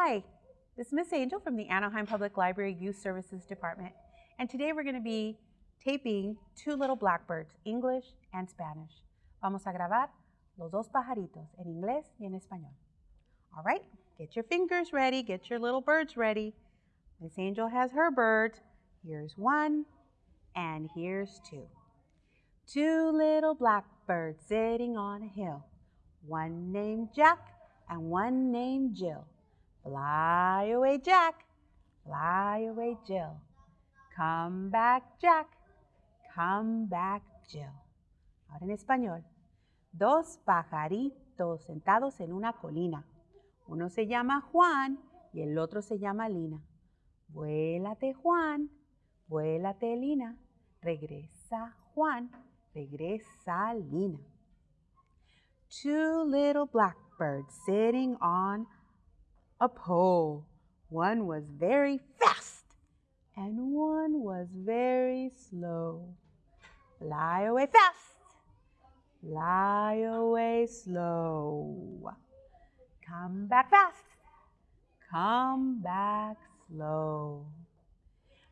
Hi, this is Miss Angel from the Anaheim Public Library Youth Services Department, and today we're going to be taping two little blackbirds, English and Spanish. Vamos a grabar los dos pajaritos, en inglés y en español. All right, get your fingers ready, get your little birds ready. Miss Angel has her birds. Here's one, and here's two. Two little blackbirds sitting on a hill, one named Jack and one named Jill. Fly away, Jack. Fly away, Jill. Come back, Jack. Come back, Jill. Ahora en español. Dos pajaritos sentados en una colina. Uno se llama Juan y el otro se llama Lina. Vuélate, Juan. Vuélate, Lina. Regresa, Juan. Regresa, Lina. Two little blackbirds sitting on a pole. One was very fast and one was very slow. Fly away fast, fly away slow. Come back fast, come back slow.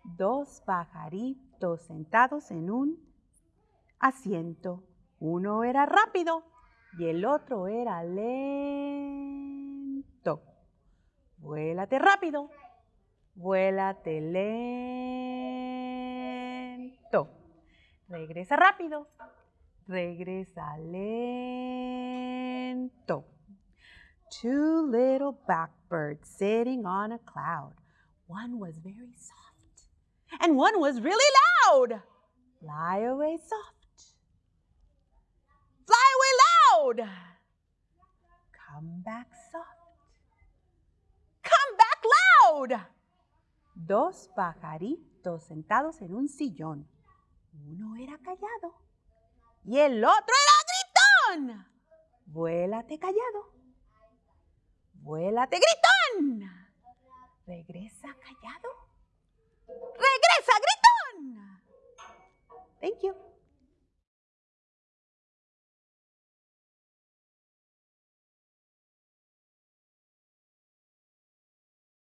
Dos pajaritos sentados en un asiento. Uno era rápido y el otro era lento. Vuélate rápido. Vuélate lento. Regresa rápido. Regresa lento. Two little blackbirds sitting on a cloud. One was very soft and one was really loud. Fly away soft. Fly away loud. Come back soft. Dos pajaritos sentados en un sillón. Uno era callado y el otro era gritón. Vuélate callado. Vuélate gritón. Regresa callado. Regresa gritón. Thank you.